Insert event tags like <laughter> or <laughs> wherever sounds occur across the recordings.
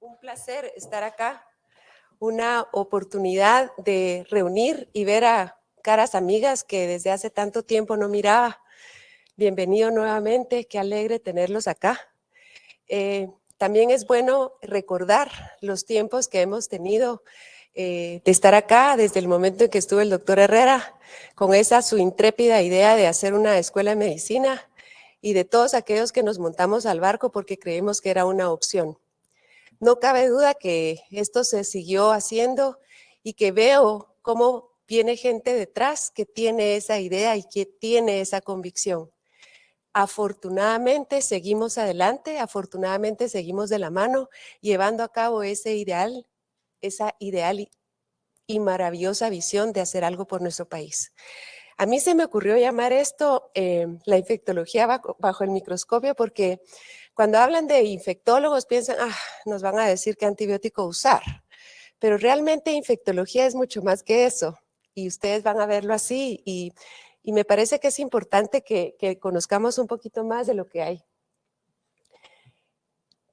un placer estar acá, una oportunidad de reunir y ver a caras amigas que desde hace tanto tiempo no miraba. Bienvenido nuevamente, qué alegre tenerlos acá. Eh, también es bueno recordar los tiempos que hemos tenido eh, de estar acá desde el momento en que estuvo el doctor Herrera con esa su intrépida idea de hacer una escuela de medicina y de todos aquellos que nos montamos al barco porque creímos que era una opción. No cabe duda que esto se siguió haciendo y que veo cómo viene gente detrás que tiene esa idea y que tiene esa convicción. Afortunadamente seguimos adelante, afortunadamente seguimos de la mano llevando a cabo ese ideal, esa ideal y maravillosa visión de hacer algo por nuestro país. A mí se me ocurrió llamar esto eh, la infectología bajo, el microscopio porque cuando hablan de infectólogos piensan, ah, nos van a decir qué antibiótico usar. Pero realmente infectología es mucho más que eso y ustedes van a verlo así y, me parece que es importante que, conozcamos un poquito más de lo que hay.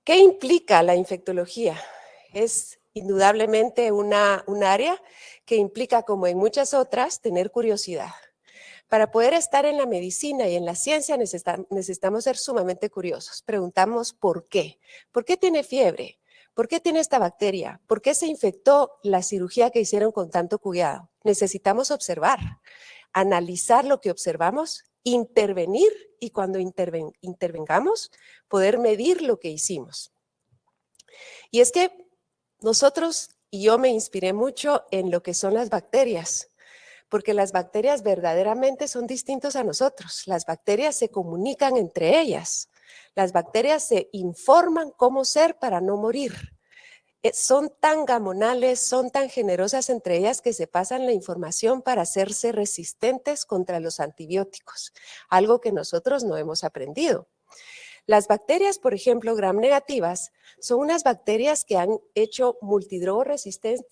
¿Qué implica la infectología? Es indudablemente una, un área que implica, como en muchas otras, tener curiosidad. Para poder estar en la medicina y en la ciencia necesitamos ser sumamente curiosos. Preguntamos por qué. ¿Por qué tiene fiebre? ¿Por qué tiene esta bacteria? ¿Por qué se infectó la cirugía que hicieron con tanto cuidado? Necesitamos observar, analizar lo que observamos, intervenir y cuando intervengamos, poder medir lo que hicimos. Y es que nosotros, y yo me inspiré mucho en lo que son las bacterias porque las bacterias verdaderamente son distintos a nosotros. Las bacterias se comunican entre ellas. Las bacterias se informan cómo ser para no morir. Eh, son tan gamonales, son tan generosas entre ellas que se pasan la información para hacerse resistentes contra los antibióticos, algo que nosotros no hemos aprendido. Las bacterias, por ejemplo, gram negativas, son unas bacterias que han hecho multidrogo-resistentes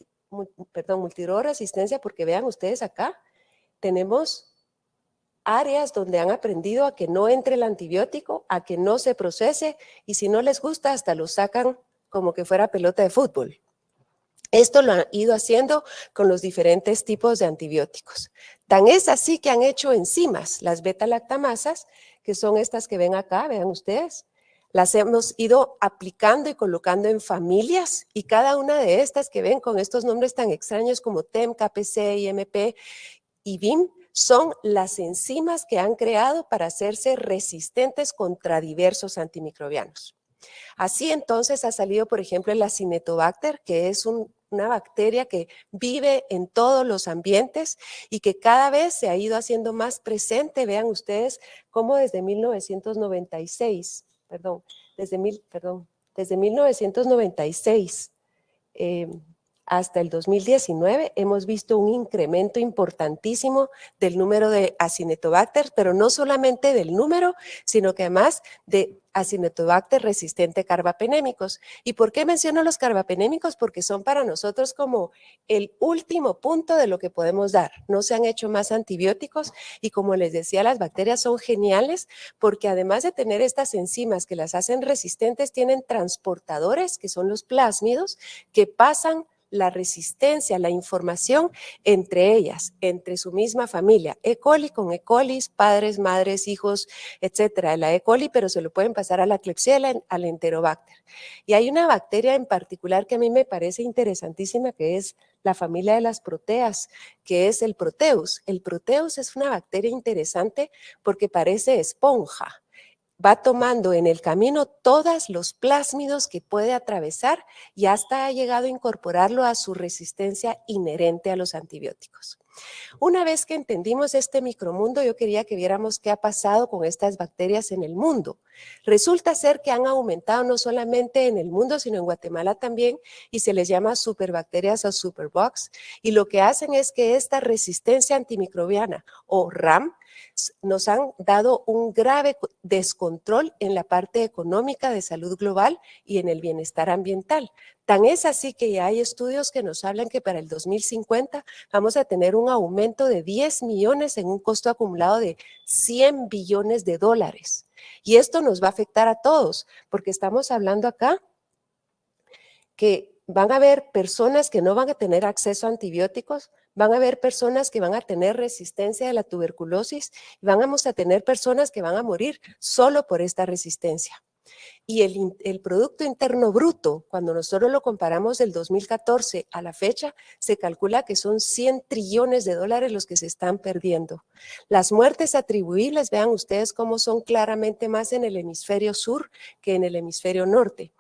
perdón, multidrogo-resistencia, porque vean ustedes acá, tenemos áreas donde han aprendido a que no entre el antibiótico, a que no se procese, y si no les gusta, hasta lo sacan como que fuera pelota de fútbol. Esto lo han ido haciendo con los diferentes tipos de antibióticos. Tan es así que han hecho enzimas, las beta-lactamasas, que son estas que ven acá, vean ustedes, las hemos ido aplicando y colocando en familias y cada una de estas que ven con estos nombres tan extraños como TEM, KPC, IMP y BIM son las enzimas que han creado para hacerse resistentes contra diversos antimicrobianos. Así entonces ha salido, por ejemplo, el Acinetobacter, que es una bacteria que vive en todos los ambientes y que cada vez se ha ido haciendo más presente. Vean ustedes cómo desde 1996 perdón, desde, mil, perdón, desde 1996 eh, hasta el 2019 hemos visto un incremento importantísimo del número de acinetobacter, pero no solamente del número, sino que además de Acinetobacter resistente carbapenémicos. ¿Y por qué menciono los carbapenémicos? Porque son para nosotros como el último punto de lo que podemos dar. No se han hecho más antibióticos y como les decía, las bacterias son geniales porque además de tener estas enzimas que las hacen resistentes, tienen transportadores que son los plásmidos que pasan la resistencia, la información entre ellas, entre su misma familia. E. coli con E. coli, padres, madres, hijos, etcétera. La E. coli, pero se lo pueden pasar a la Klebsiella, al Enterobacter. Y hay una bacteria en particular que a mí me parece interesantísima, que es la familia de las proteas, que es el Proteus. El Proteus es una bacteria interesante porque parece esponja va tomando en el camino todos los plásmidos que puede atravesar y hasta ha llegado a incorporarlo a su resistencia inherente a los antibióticos. Una vez que entendimos este micromundo, yo quería que viéramos qué ha pasado con estas bacterias en el mundo. Resulta ser que han aumentado no solamente en el mundo, sino en Guatemala también, y se les llama superbacterias o superbugs, y lo que hacen es que esta resistencia antimicrobiana, o RAM, nos han dado un grave descontrol en la parte económica de salud global y en el bienestar ambiental. Tan es así que ya hay estudios que nos hablan que para el 2050 vamos a tener un aumento de 10 millones en un costo acumulado de 100 billones de dólares. Y esto nos va a afectar a todos, porque estamos hablando acá que van a haber personas que no van a tener acceso a antibióticos, van a haber personas que van a tener resistencia a la tuberculosis y vamos a tener personas que van a morir solo por esta resistencia. Y el, Producto Interno Bruto, cuando nosotros lo comparamos del 2014 a la fecha, se calcula que son 100 trillones de dólares los que se están perdiendo. Las muertes atribuibles, vean ustedes cómo son claramente más en el hemisferio sur que en el hemisferio norte.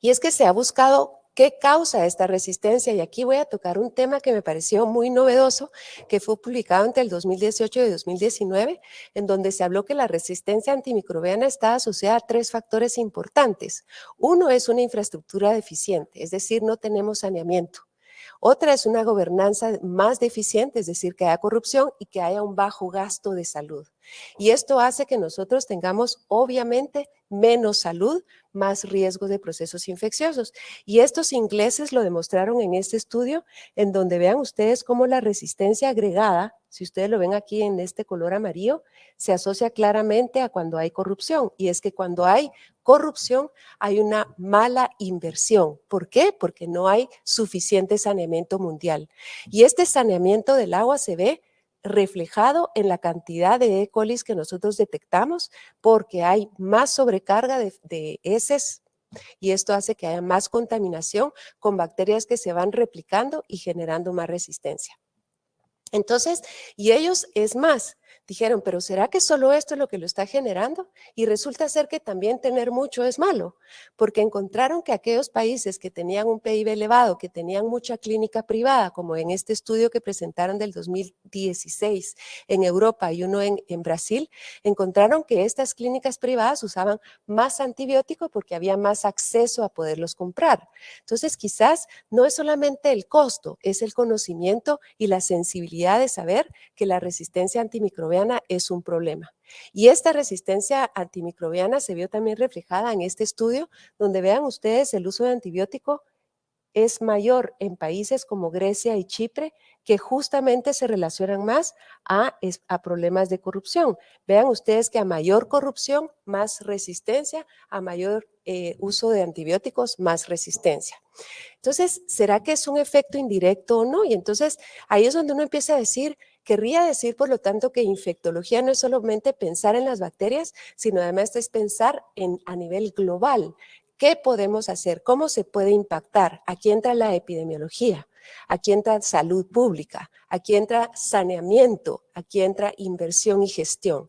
Y es que se ha buscado ¿Qué causa esta resistencia? Y aquí voy a tocar un tema que me pareció muy novedoso, que fue publicado entre el 2018 y 2019, en donde se habló que la resistencia antimicrobiana está asociada a tres factores importantes. Uno es una infraestructura deficiente, es decir, no tenemos saneamiento. Otra es una gobernanza más deficiente, es decir, que haya corrupción y que haya un bajo gasto de salud. Y esto hace que nosotros tengamos, obviamente, menos salud, más riesgo de procesos infecciosos. Y estos ingleses lo demostraron en este estudio, en donde vean ustedes cómo la resistencia agregada, si ustedes lo ven aquí en este color amarillo, se asocia claramente a cuando hay corrupción. Y es que cuando hay corrupción hay una mala inversión. ¿Por qué? Porque no hay suficiente saneamiento mundial. Y este saneamiento del agua se ve reflejado en la cantidad de E. coli que nosotros detectamos porque hay más sobrecarga de, de heces y esto hace que haya más contaminación con bacterias que se van replicando y generando más resistencia. Entonces, y ellos, es más, dijeron, pero ¿será que solo esto es lo que lo está generando? Y resulta ser que también tener mucho es malo, porque encontraron que aquellos países que tenían un PIB elevado, que tenían mucha clínica privada, como en este estudio que presentaron del 2016 en Europa y uno en, en Brasil, encontraron que estas clínicas privadas usaban más antibiótico porque había más acceso a poderlos comprar. Entonces, quizás no es solamente el costo, es el conocimiento y la sensibilidad de saber que la resistencia antimicrobiana es un problema. Y esta resistencia antimicrobiana se vio también reflejada en este estudio, donde vean ustedes el uso de antibiótico es mayor en países como Grecia y Chipre, que justamente se relacionan más a, problemas de corrupción. Vean ustedes que a mayor corrupción, más resistencia, a mayor eh, uso de antibióticos, más resistencia. Entonces, ¿será que es un efecto indirecto o no? Y entonces ahí es donde uno empieza a decir, Querría decir, por lo tanto, que infectología no es solamente pensar en las bacterias, sino además es pensar en, a nivel global. ¿Qué podemos hacer? ¿Cómo se puede impactar? Aquí entra la epidemiología, aquí entra salud pública, aquí entra saneamiento, aquí entra inversión y gestión.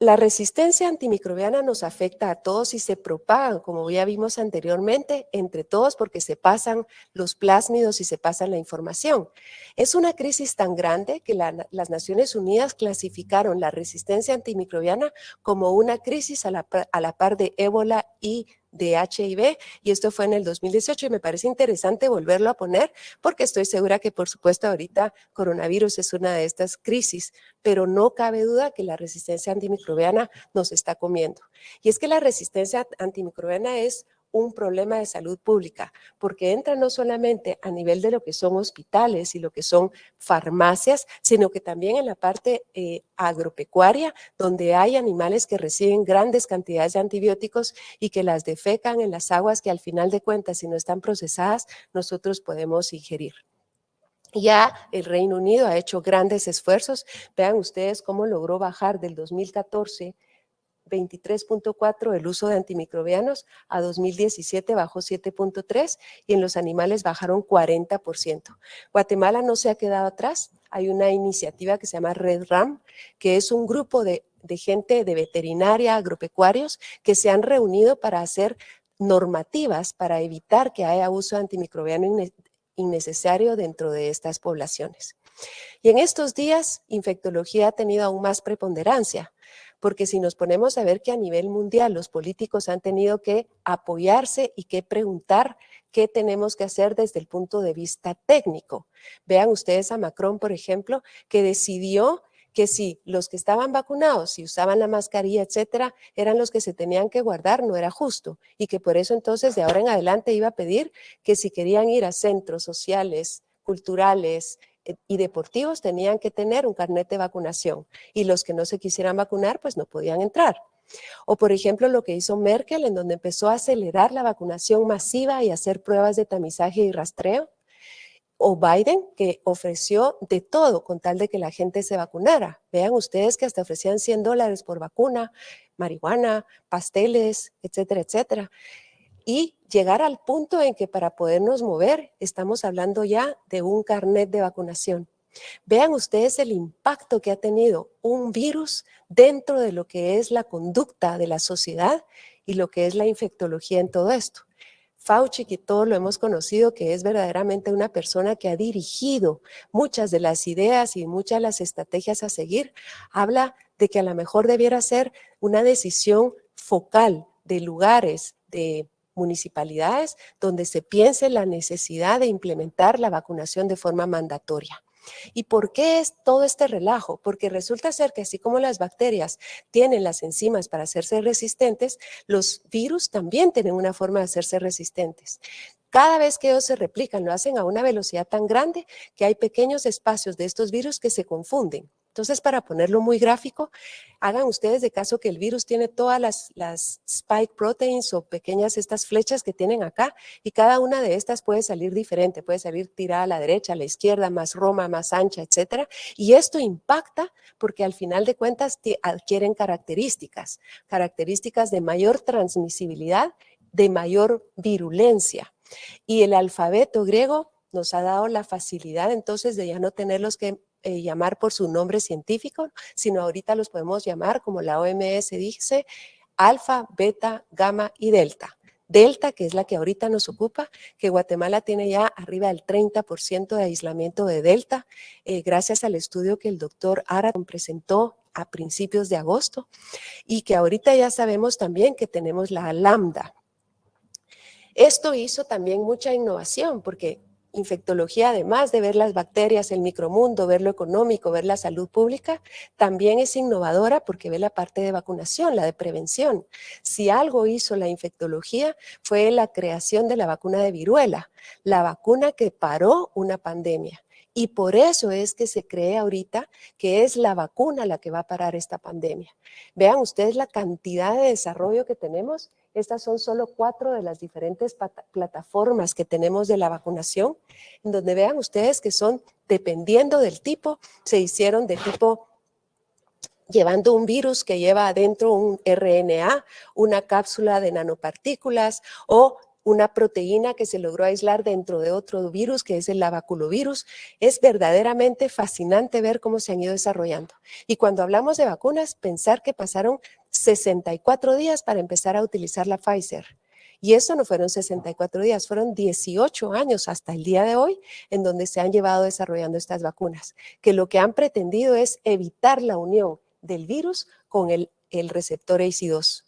La resistencia antimicrobiana nos afecta a todos y se propaga, como ya vimos anteriormente, entre todos porque se pasan los plásmidos y se pasan la información. Es una crisis tan grande que las Naciones Unidas clasificaron la resistencia antimicrobiana como una crisis a la, a la par de ébola y de HIV y esto fue en el 2018 y me parece interesante volverlo a poner porque estoy segura que por supuesto ahorita coronavirus es una de estas crisis, pero no cabe duda que la resistencia antimicrobiana nos está comiendo. Y es que la resistencia antimicrobiana es un problema de salud pública, porque entra no solamente a nivel de lo que son hospitales y lo que son farmacias, sino que también en la parte eh, agropecuaria, donde hay animales que reciben grandes cantidades de antibióticos y que las defecan en las aguas que al final de cuentas, si no están procesadas, nosotros podemos ingerir. Ya el Reino Unido ha hecho grandes esfuerzos. Vean ustedes cómo logró bajar del 2014 23.4 el uso de antimicrobianos, a 2017 bajó 7.3 y en los animales bajaron 40%. Guatemala no se ha quedado atrás, hay una iniciativa que se llama Red RAM, que es un grupo de, de gente de veterinaria, agropecuarios, que se han reunido para hacer normativas para evitar que haya uso antimicrobiano innecesario dentro de estas poblaciones. Y en estos días, infectología ha tenido aún más preponderancia porque si nos ponemos a ver que a nivel mundial los políticos han tenido que apoyarse y que preguntar qué tenemos que hacer desde el punto de vista técnico. Vean ustedes a Macron, por ejemplo, que decidió que si los que estaban vacunados, si usaban la mascarilla, etcétera, eran los que se tenían que guardar, no era justo. Y que por eso entonces de ahora en adelante iba a pedir que si querían ir a centros sociales, culturales, y deportivos tenían que tener un carnet de vacunación y los que no se quisieran vacunar pues no podían entrar. O por ejemplo lo que hizo Merkel en donde empezó a acelerar la vacunación masiva y hacer pruebas de tamizaje y rastreo. O Biden que ofreció de todo con tal de que la gente se vacunara. Vean ustedes que hasta ofrecían 100 dólares por vacuna, marihuana, pasteles, etcétera, etcétera. Y llegar al punto en que para podernos mover estamos hablando ya de un carnet de vacunación. Vean ustedes el impacto que ha tenido un virus dentro de lo que es la conducta de la sociedad y lo que es la infectología en todo esto. Fauci, que todos lo hemos conocido, que es verdaderamente una persona que ha dirigido muchas de las ideas y muchas de las estrategias a seguir, habla de que a lo mejor debiera ser una decisión focal de lugares, de municipalidades, donde se piense la necesidad de implementar la vacunación de forma mandatoria. ¿Y por qué es todo este relajo? Porque resulta ser que así como las bacterias tienen las enzimas para hacerse resistentes, los virus también tienen una forma de hacerse resistentes. Cada vez que ellos se replican, lo hacen a una velocidad tan grande que hay pequeños espacios de estos virus que se confunden. Entonces, para ponerlo muy gráfico, hagan ustedes de caso que el virus tiene todas las, spike proteins o pequeñas estas flechas que tienen acá y cada una de estas puede salir diferente, puede salir tirada a la derecha, a la izquierda, más roma, más ancha, etcétera. Y esto impacta porque al final de cuentas adquieren características, características de mayor transmisibilidad, de mayor virulencia. Y el alfabeto griego nos ha dado la facilidad entonces de ya no tenerlos que eh, llamar por su nombre científico, sino ahorita los podemos llamar, como la OMS dice, alfa, beta, gamma y delta. Delta, que es la que ahorita nos ocupa, que Guatemala tiene ya arriba del 30% de aislamiento de Delta, eh, gracias al estudio que el doctor Araton presentó a principios de agosto, y que ahorita ya sabemos también que tenemos la lambda. Esto hizo también mucha innovación, porque infectología, además de ver las bacterias, el micromundo, ver lo económico, ver la salud pública, también es innovadora porque ve la parte de vacunación, la de prevención. Si algo hizo la infectología fue la creación de la vacuna de viruela, la vacuna que paró una pandemia. Y por eso es que se cree ahorita que es la vacuna la que va a parar esta pandemia. Vean ustedes la cantidad de desarrollo que tenemos estas son solo cuatro de las diferentes plataformas que tenemos de la vacunación, en donde vean ustedes que son, dependiendo del tipo, se hicieron de tipo llevando un virus que lleva adentro un RNA, una cápsula de nanopartículas o una proteína que se logró aislar dentro de otro virus, que es el lavaculovirus. Es verdaderamente fascinante ver cómo se han ido desarrollando. Y cuando hablamos de vacunas, pensar que pasaron 64 días para empezar a utilizar la Pfizer. Y eso no fueron 64 días, fueron 18 años hasta el día de hoy en donde se han llevado desarrollando estas vacunas, que lo que han pretendido es evitar la unión del virus con el, el receptor ACE2.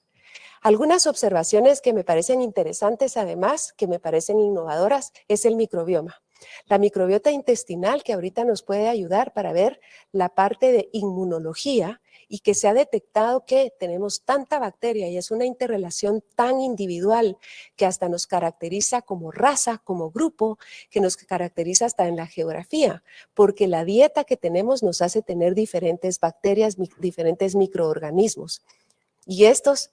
Algunas observaciones que me parecen interesantes además, que me parecen innovadoras, es el microbioma. La microbiota intestinal que ahorita nos puede ayudar para ver la parte de inmunología y que se ha detectado que tenemos tanta bacteria y es una interrelación tan individual que hasta nos caracteriza como raza, como grupo, que nos caracteriza hasta en la geografía, porque la dieta que tenemos nos hace tener diferentes bacterias, diferentes microorganismos. Y estos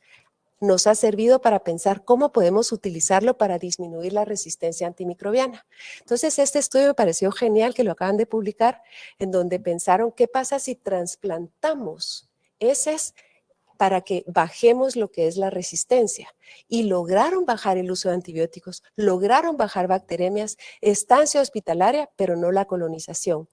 nos ha servido para pensar cómo podemos utilizarlo para disminuir la resistencia antimicrobiana. Entonces, este estudio me pareció genial que lo acaban de publicar, en donde pensaron qué pasa si trasplantamos heces para que bajemos lo que es la resistencia. Y lograron bajar el uso de antibióticos, lograron bajar bacteremias, estancia hospitalaria, pero no la colonización.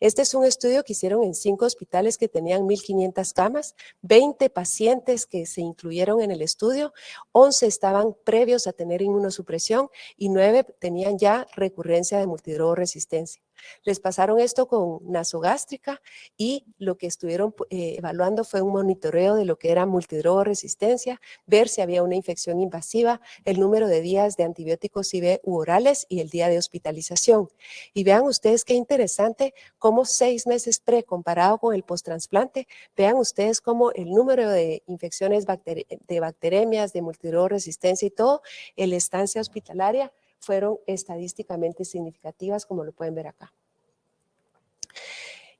Este es un estudio que hicieron en cinco hospitales que tenían 1.500 camas, 20 pacientes que se incluyeron en el estudio, 11 estaban previos a tener inmunosupresión y 9 tenían ya recurrencia de multidrogoresistencia. Les pasaron esto con nasogástrica y lo que estuvieron eh, evaluando fue un monitoreo de lo que era multidrogoresistencia, ver si había una infección invasiva, el número de días de antibióticos IV u orales y el día de hospitalización. Y vean ustedes qué interesante cómo seis meses pre comparado con el post-transplante, vean ustedes cómo el número de infecciones de bacteremias, de multidrogoresistencia y todo, el estancia hospitalaria fueron estadísticamente significativas, como lo pueden ver acá.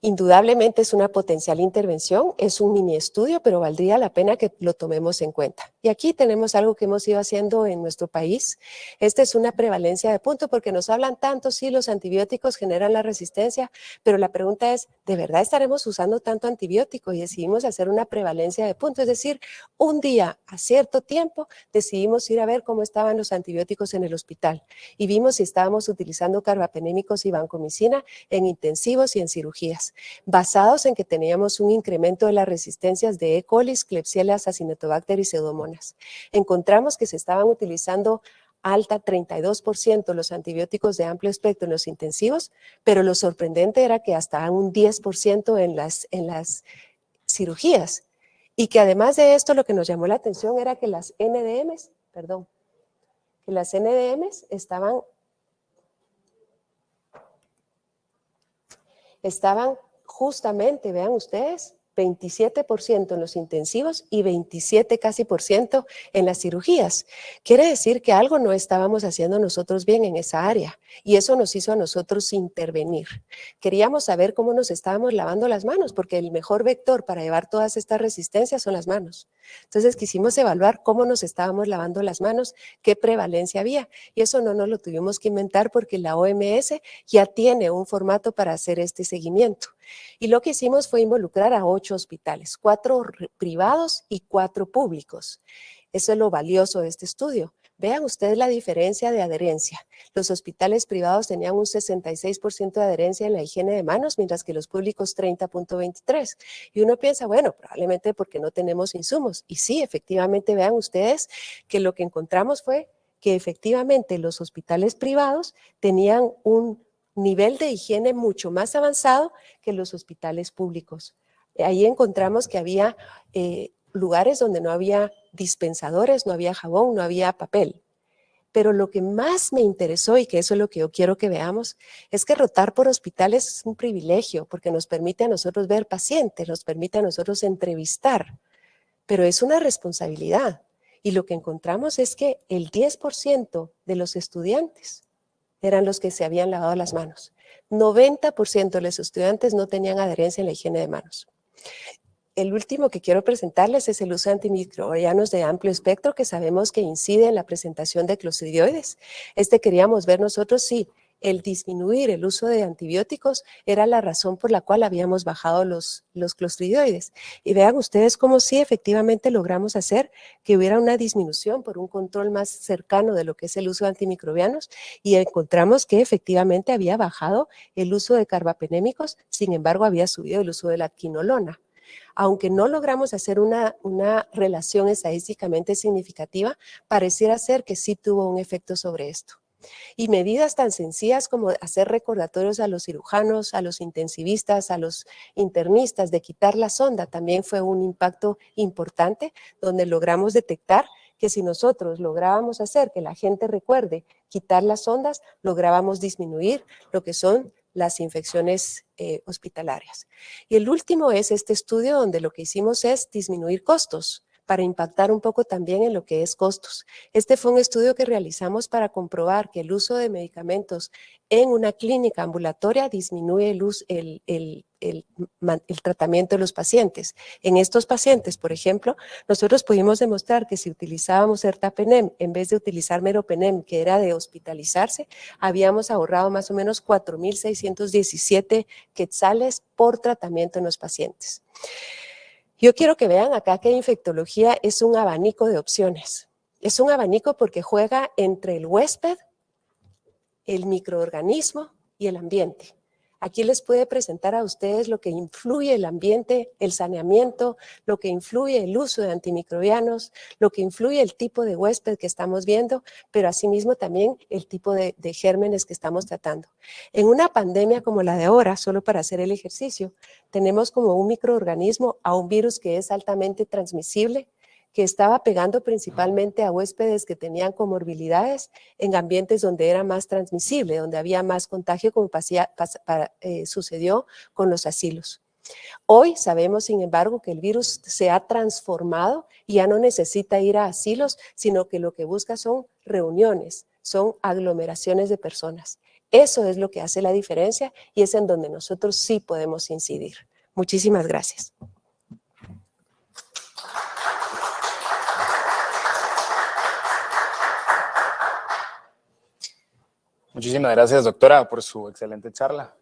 Indudablemente es una potencial intervención, es un mini estudio, pero valdría la pena que lo tomemos en cuenta. Y aquí tenemos algo que hemos ido haciendo en nuestro país. Esta es una prevalencia de punto porque nos hablan tanto, sí, los antibióticos generan la resistencia, pero la pregunta es, ¿de verdad estaremos usando tanto antibiótico? Y decidimos hacer una prevalencia de punto, es decir, un día a cierto tiempo decidimos ir a ver cómo estaban los antibióticos en el hospital y vimos si estábamos utilizando carbapenémicos y vancomicina en intensivos y en cirugías basados en que teníamos un incremento de las resistencias de E. coli, Klebsiella, Acinetobacter y Pseudomonas. Encontramos que se estaban utilizando alta 32% los antibióticos de amplio espectro en los intensivos, pero lo sorprendente era que hasta un 10% en las, en las cirugías. Y que además de esto lo que nos llamó la atención era que las NDMs, perdón, que las NDMs estaban estaban justamente, vean ustedes, 27% en los intensivos y 27 casi por ciento en las cirugías. Quiere decir que algo no estábamos haciendo nosotros bien en esa área y eso nos hizo a nosotros intervenir. Queríamos saber cómo nos estábamos lavando las manos porque el mejor vector para llevar todas estas resistencias son las manos. Entonces quisimos evaluar cómo nos estábamos lavando las manos, qué prevalencia había y eso no nos lo tuvimos que inventar porque la OMS ya tiene un formato para hacer este seguimiento. Y lo que hicimos fue involucrar a ocho hospitales, cuatro privados y cuatro públicos. Eso es lo valioso de este estudio. Vean ustedes la diferencia de adherencia. Los hospitales privados tenían un 66% de adherencia en la higiene de manos, mientras que los públicos 30.23. Y uno piensa, bueno, probablemente porque no tenemos insumos. Y sí, efectivamente, vean ustedes que lo que encontramos fue que efectivamente los hospitales privados tenían un nivel de higiene mucho más avanzado que los hospitales públicos. Ahí encontramos que había eh, lugares donde no había dispensadores, no había jabón, no había papel. Pero lo que más me interesó, y que eso es lo que yo quiero que veamos, es que rotar por hospitales es un privilegio, porque nos permite a nosotros ver pacientes, nos permite a nosotros entrevistar, pero es una responsabilidad. Y lo que encontramos es que el 10% de los estudiantes eran los que se habían lavado las manos. 90% de los estudiantes no tenían adherencia en la higiene de manos. El último que quiero presentarles es el uso de antimicrobianos de amplio espectro que sabemos que incide en la presentación de clostridioides. Este queríamos ver nosotros si el disminuir el uso de antibióticos era la razón por la cual habíamos bajado los, los clostridioides. Y vean ustedes cómo sí efectivamente logramos hacer que hubiera una disminución por un control más cercano de lo que es el uso de antimicrobianos y encontramos que efectivamente había bajado el uso de carbapenémicos, sin embargo había subido el uso de la quinolona aunque no logramos hacer una, una, relación estadísticamente significativa, pareciera ser que sí tuvo un efecto sobre esto. Y medidas tan sencillas como hacer recordatorios a los cirujanos, a los intensivistas, a los internistas de quitar la sonda también fue un impacto importante donde logramos detectar que si nosotros lográbamos hacer que la gente recuerde quitar las ondas, lográbamos disminuir lo que son las infecciones eh, hospitalarias. Y el último es este estudio donde lo que hicimos es disminuir costos para impactar un poco también en lo que es costos. Este fue un estudio que realizamos para comprobar que el uso de medicamentos en una clínica ambulatoria disminuye el, tratamiento de los pacientes. En estos pacientes, por ejemplo, nosotros pudimos demostrar que si utilizábamos ertapenem en vez de utilizar meropenem, que era de hospitalizarse, habíamos ahorrado más o menos 4.617 quetzales por tratamiento en los pacientes. Yo quiero que vean acá que infectología es un abanico de opciones. Es un abanico porque juega entre el huésped, el microorganismo y el ambiente. Aquí les puede presentar a ustedes lo que influye el ambiente, el saneamiento, lo que influye el uso de antimicrobianos, lo que influye el tipo de huésped que estamos viendo, pero asimismo también el tipo de, gérmenes que estamos tratando. En una pandemia como la de ahora, solo para hacer el ejercicio, tenemos como un microorganismo a un virus que es altamente transmisible, que estaba pegando principalmente a huéspedes que tenían comorbilidades en ambientes donde era más transmisible, donde había más contagio como eh, sucedió con los asilos. Hoy sabemos, sin embargo, que el virus se ha transformado y ya no necesita ir a asilos, sino que lo que busca son reuniones, son aglomeraciones de personas. Eso es lo que hace la diferencia y es en donde nosotros sí podemos incidir. Muchísimas gracias. Muchísimas gracias, doctora, por su excelente charla.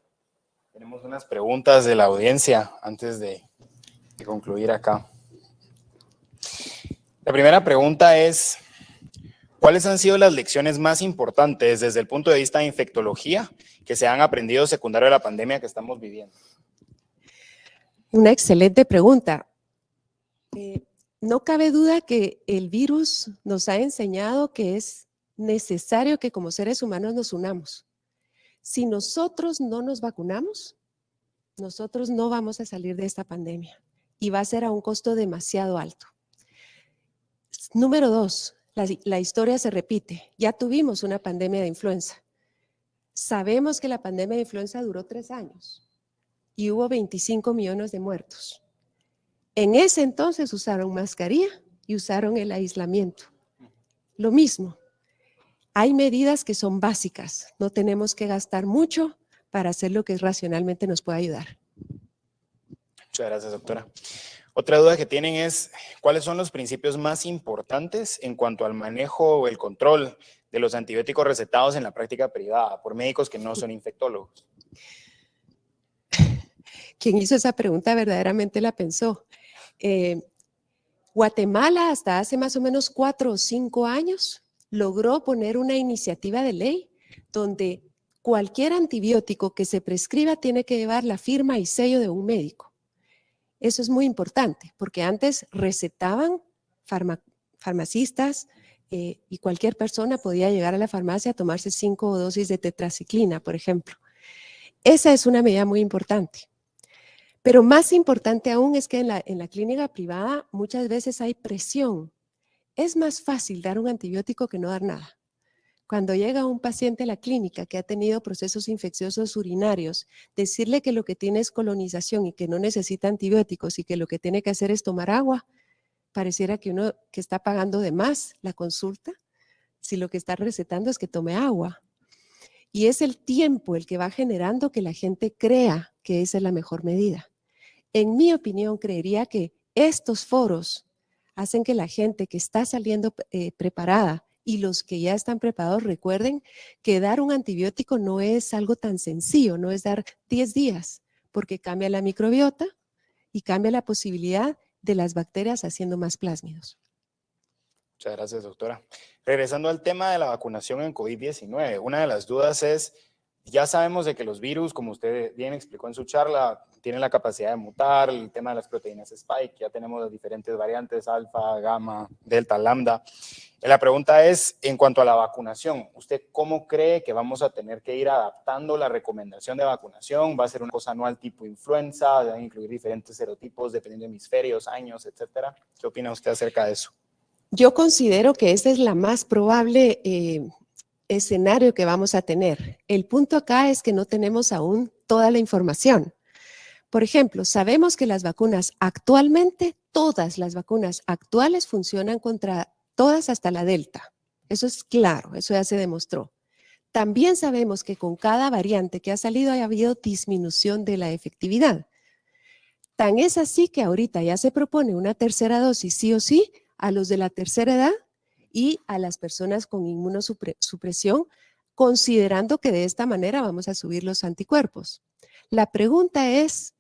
Tenemos unas preguntas de la audiencia antes de, concluir acá. La primera pregunta es, ¿cuáles han sido las lecciones más importantes desde el punto de vista de infectología que se han aprendido secundario a la pandemia que estamos viviendo? Una excelente pregunta. Eh, no cabe duda que el virus nos ha enseñado que es necesario que como seres humanos nos unamos. Si nosotros no nos vacunamos, nosotros no vamos a salir de esta pandemia y va a ser a un costo demasiado alto. Número dos, la, historia se repite. Ya tuvimos una pandemia de influenza. Sabemos que la pandemia de influenza duró tres años y hubo 25 millones de muertos. En ese entonces usaron mascarilla y usaron el aislamiento. Lo mismo, hay medidas que son básicas, no tenemos que gastar mucho para hacer lo que racionalmente nos puede ayudar. Muchas gracias, doctora. Otra duda que tienen es, ¿cuáles son los principios más importantes en cuanto al manejo o el control de los antibióticos recetados en la práctica privada por médicos que no son infectólogos? <laughs> Quien hizo esa pregunta verdaderamente la pensó. Eh, Guatemala hasta hace más o menos cuatro o cinco años logró poner una iniciativa de ley donde cualquier antibiótico que se prescriba tiene que llevar la firma y sello de un médico. Eso es muy importante, porque antes recetaban farmacistas eh, y cualquier persona podía llegar a la farmacia a tomarse cinco dosis de tetraciclina, por ejemplo. Esa es una medida muy importante. Pero más importante aún es que en la, en la clínica privada muchas veces hay presión es más fácil dar un antibiótico que no dar nada. Cuando llega un paciente a la clínica que ha tenido procesos infecciosos urinarios, decirle que lo que tiene es colonización y que no necesita antibióticos y que lo que tiene que hacer es tomar agua, pareciera que uno que está pagando de más la consulta, si lo que está recetando es que tome agua. Y es el tiempo el que va generando que la gente crea que esa es la mejor medida. En mi opinión, creería que estos foros hacen que la gente que está saliendo eh, preparada y los que ya están preparados recuerden que dar un antibiótico no es algo tan sencillo, no es dar 10 días, porque cambia la microbiota y cambia la posibilidad de las bacterias haciendo más plásmidos. Muchas gracias, doctora. Regresando al tema de la vacunación en COVID-19, una de las dudas es, ya sabemos de que los virus, como usted bien explicó en su charla, tienen la capacidad de mutar, el tema de las proteínas spike, ya tenemos las diferentes variantes, alfa, gamma, delta, lambda. La pregunta es, en cuanto a la vacunación, ¿usted cómo cree que vamos a tener que ir adaptando la recomendación de vacunación? ¿Va a ser una cosa anual tipo influenza? ¿Van a incluir diferentes serotipos dependiendo de hemisferios, años, etcétera? ¿Qué opina usted acerca de eso? Yo considero que esa es la más probable eh, escenario que vamos a tener. El punto acá es que no tenemos aún toda la información. Por ejemplo, sabemos que las vacunas actualmente, todas las vacunas actuales funcionan contra todas hasta la delta. Eso es claro, eso ya se demostró. También sabemos que con cada variante que ha salido ha habido disminución de la efectividad. Tan es así que ahorita ya se propone una tercera dosis sí o sí a los de la tercera edad y a las personas con inmunosupresión, considerando que de esta manera vamos a subir los anticuerpos. La pregunta es,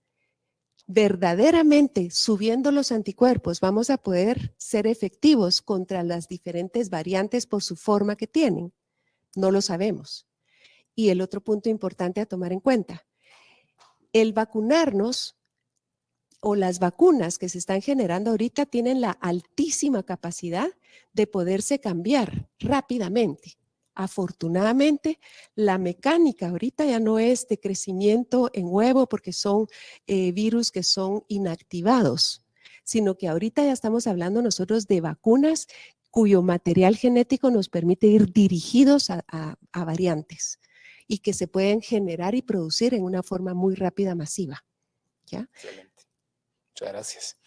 ¿verdaderamente subiendo los anticuerpos vamos a poder ser efectivos contra las diferentes variantes por su forma que tienen? No lo sabemos. Y el otro punto importante a tomar en cuenta, el vacunarnos o las vacunas que se están generando ahorita tienen la altísima capacidad de poderse cambiar rápidamente. Afortunadamente, la mecánica ahorita ya no es de crecimiento en huevo porque son eh, virus que son inactivados, sino que ahorita ya estamos hablando nosotros de vacunas cuyo material genético nos permite ir dirigidos a, variantes y que se pueden generar y producir en una forma muy rápida, masiva. ¿ya? Muchas gracias.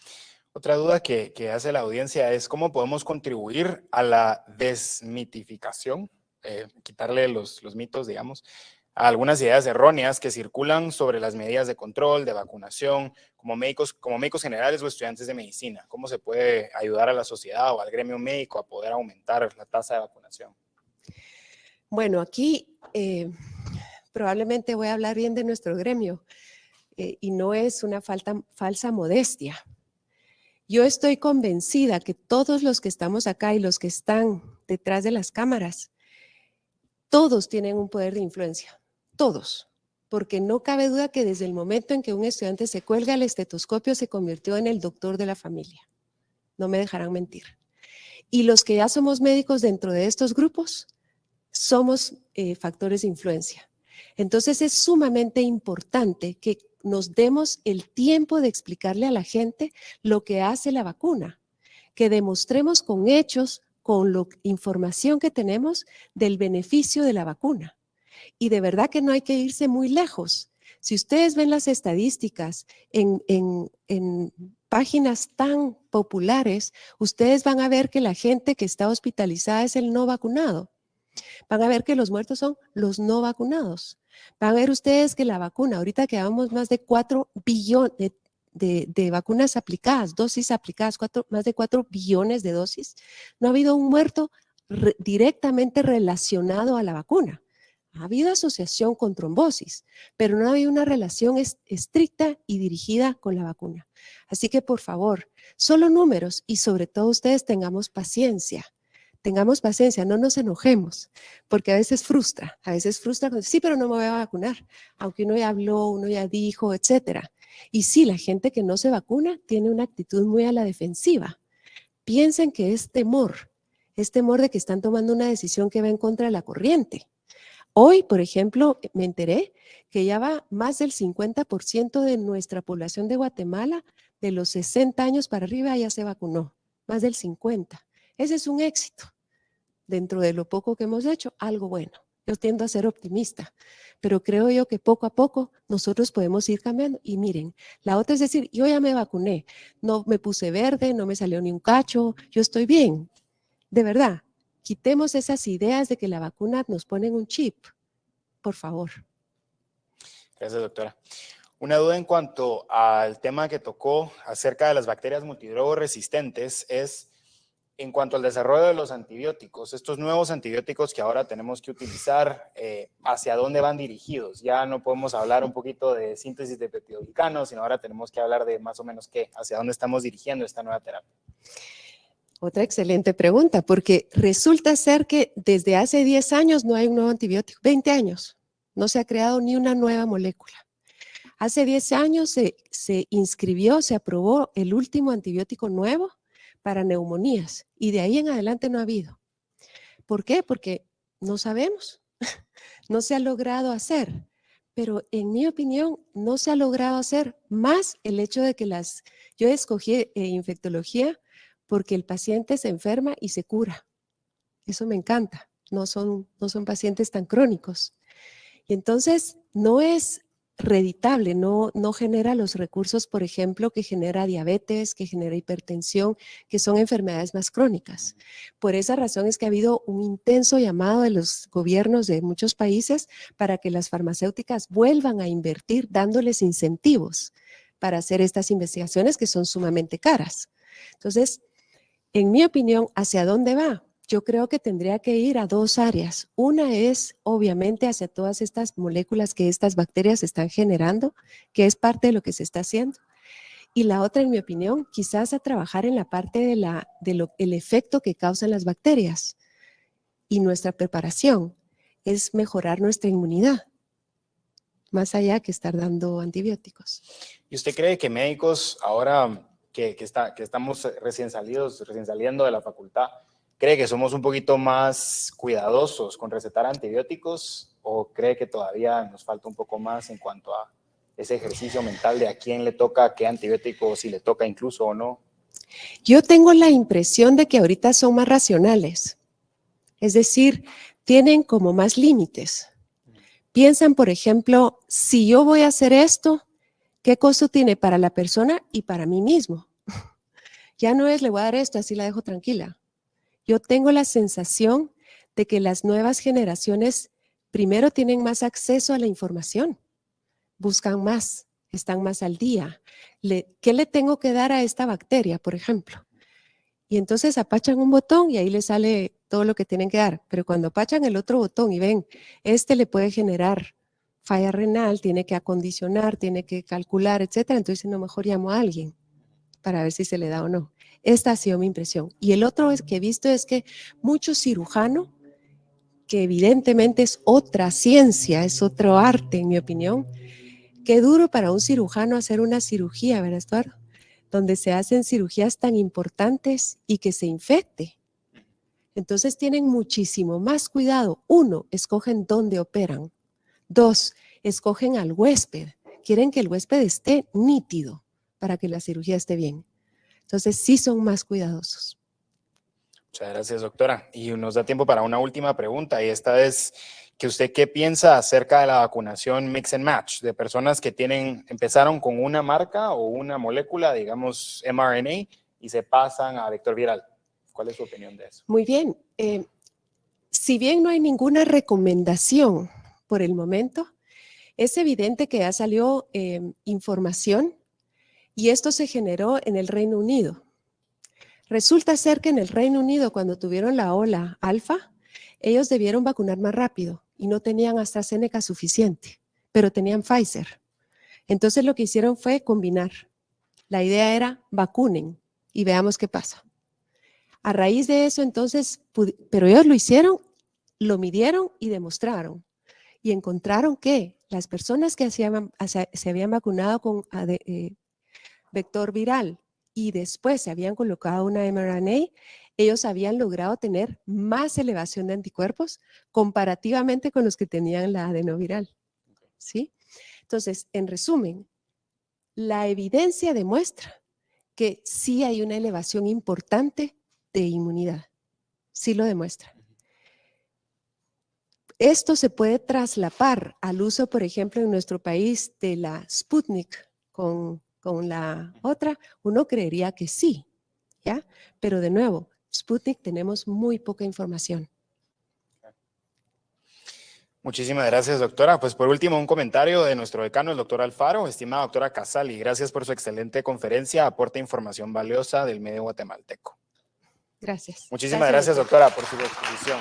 Otra duda que, hace la audiencia es cómo podemos contribuir a la desmitificación, eh, quitarle los, los mitos, digamos, algunas ideas erróneas que circulan sobre las medidas de control, de vacunación, como médicos, como médicos generales o estudiantes de medicina. ¿Cómo se puede ayudar a la sociedad o al gremio médico a poder aumentar la tasa de vacunación? Bueno, aquí eh, probablemente voy a hablar bien de nuestro gremio eh, y no es una falsa modestia. Yo estoy convencida que todos los que estamos acá y los que están detrás de las cámaras, todos tienen un poder de influencia todos, porque no cabe duda que desde el momento en que un estudiante se cuelga el estetoscopio se convirtió en el doctor de la familia. No me dejarán mentir. Y los que ya somos médicos dentro de estos grupos, somos eh, factores de influencia. Entonces es sumamente importante que nos demos el tiempo de explicarle a la gente lo que hace la vacuna, que demostremos con hechos, con la información que tenemos del beneficio de la vacuna. Y de verdad que no hay que irse muy lejos. Si ustedes ven las estadísticas en, páginas tan populares, ustedes van a ver que la gente que está hospitalizada es el no vacunado. Van a ver que los muertos son los no vacunados. Van a ver ustedes que la vacuna, ahorita que llevamos más de 4 billones de, vacunas aplicadas, dosis aplicadas, más de 4 billones de dosis, no ha habido un muerto directamente relacionado a la vacuna. Ha habido asociación con trombosis, pero no ha habido una relación estricta y dirigida con la vacuna. Así que, por favor, solo números y sobre todo ustedes tengamos paciencia. Tengamos paciencia, no nos enojemos, porque a veces frustra, a veces frustra, sí, pero no me voy a vacunar, aunque uno ya habló, uno ya dijo, etcétera. Y sí, la gente que no se vacuna tiene una actitud muy a la defensiva. Piensen que es temor, es temor de que están tomando una decisión que va en contra de la corriente. Hoy, por ejemplo, me enteré que ya va más del 50% de nuestra población de Guatemala, de los 60 años para arriba, ya se vacunó. Más del 50. Ese es un éxito. Dentro de lo poco que hemos hecho, algo bueno. Yo tiendo a ser optimista, pero creo yo que poco a poco nosotros podemos ir cambiando. Y miren, la otra es decir, yo ya me vacuné, no me puse verde, no me salió ni un cacho, yo estoy bien. De verdad, Quitemos esas ideas de que la vacuna nos pone un chip, por favor. Gracias, doctora. Una duda en cuanto al tema que tocó acerca de las bacterias multidrogo resistentes es en cuanto al desarrollo de los antibióticos, estos nuevos antibióticos que ahora tenemos que utilizar, eh, ¿hacia dónde van dirigidos? Ya no podemos hablar un poquito de síntesis de peptidoglicano, sino ahora tenemos que hablar de más o menos qué, hacia dónde estamos dirigiendo esta nueva terapia. Otra excelente pregunta, porque resulta ser que desde hace 10 años no hay un nuevo antibiótico, 20 años, no se ha creado ni una nueva molécula. Hace 10 años se, se inscribió, se aprobó el último antibiótico nuevo para neumonías y de ahí en adelante no ha habido. ¿Por qué? Porque no sabemos, <laughs> no se ha logrado hacer. Pero en mi opinión no se ha logrado hacer más el hecho de que las, yo escogí eh, infectología porque el paciente se enferma y se cura. Eso me encanta, no son, no son pacientes tan crónicos. Y entonces no es reditable, no, no genera los recursos, por ejemplo, que genera diabetes, que genera hipertensión, que son enfermedades más crónicas. Por esa razón es que ha habido un intenso llamado de los gobiernos de muchos países para que las farmacéuticas vuelvan a invertir dándoles incentivos para hacer estas investigaciones que son sumamente caras. Entonces, en mi opinión, ¿hacia dónde va? Yo creo que tendría que ir a dos áreas. Una es, obviamente, hacia todas estas moléculas que estas bacterias están generando, que es parte de lo que se está haciendo. Y la otra, en mi opinión, quizás a trabajar en la parte de la, de el efecto que causan las bacterias. Y nuestra preparación es mejorar nuestra inmunidad, más allá que estar dando antibióticos. ¿Y usted cree que médicos ahora que, que estamos recién salidos, recién saliendo de la facultad, ¿cree que somos un poquito más cuidadosos con recetar antibióticos o cree que todavía nos falta un poco más en cuanto a ese ejercicio mental de a quién le toca qué antibiótico, si le toca incluso o no? Yo tengo la impresión de que ahorita son más racionales, es decir, tienen como más límites. Piensan, por ejemplo, si yo voy a hacer esto, ¿Qué costo tiene para la persona y para mí mismo? <laughs> ya no es le voy a dar esto, así la dejo tranquila. Yo tengo la sensación de que las nuevas generaciones primero tienen más acceso a la información, buscan más, están más al día. ¿Qué le tengo que dar a esta bacteria, por ejemplo? Y entonces apachan un botón y ahí le sale todo lo que tienen que dar. Pero cuando apachan el otro botón y ven, este le puede generar falla renal, tiene que acondicionar, tiene que calcular, etcétera. Entonces, no, mejor llamo a alguien para ver si se le da o no. Esta ha sido mi impresión. Y el otro es que he visto es que mucho cirujano, que evidentemente es otra ciencia, es otro arte, en mi opinión, qué duro para un cirujano hacer una cirugía, ¿verdad, Eduardo? Donde se hacen cirugías tan importantes y que se infecte. Entonces tienen muchísimo más cuidado. Uno, escogen dónde operan. Dos, escogen al huésped. Quieren que el huésped esté nítido para que la cirugía esté bien. Entonces sí son más cuidadosos. Muchas gracias, doctora. Y nos da tiempo para una última pregunta y esta es que usted qué piensa acerca de la vacunación mix and match de personas que tienen, empezaron con una marca o una molécula, digamos mRNA, y se pasan a vector viral. ¿Cuál es su opinión de eso? Muy bien. Eh, si bien no hay ninguna recomendación por el momento, es evidente que ya salió eh, información y esto se generó en el Reino Unido. Resulta ser que en el Reino Unido, cuando tuvieron la ola alfa, ellos debieron vacunar más rápido y no tenían AstraZeneca suficiente, pero tenían Pfizer. Entonces lo que hicieron fue combinar. La idea era vacunen y veamos qué pasa. A raíz de eso, entonces, pero ellos lo hicieron, lo midieron y demostraron. Y encontraron que las personas que se habían vacunado con eh, vector viral y después se habían colocado una mRNA, ellos habían logrado tener más elevación de anticuerpos comparativamente con los que tenían la adenoviral. ¿Sí? Entonces, en resumen, la evidencia demuestra que sí hay una elevación importante de inmunidad. Sí lo demuestra. Esto se puede traslapar al uso, por ejemplo, en nuestro país de la Sputnik con, con la otra. Uno creería que sí, ¿ya? Pero de nuevo, Sputnik tenemos muy poca información. Muchísimas gracias, doctora. Pues por último, un comentario de nuestro decano, el doctor Alfaro. Estimada doctora Casali, gracias por su excelente conferencia. Aporta información valiosa del medio guatemalteco. Gracias. Muchísimas gracias, doctora, por su exposición.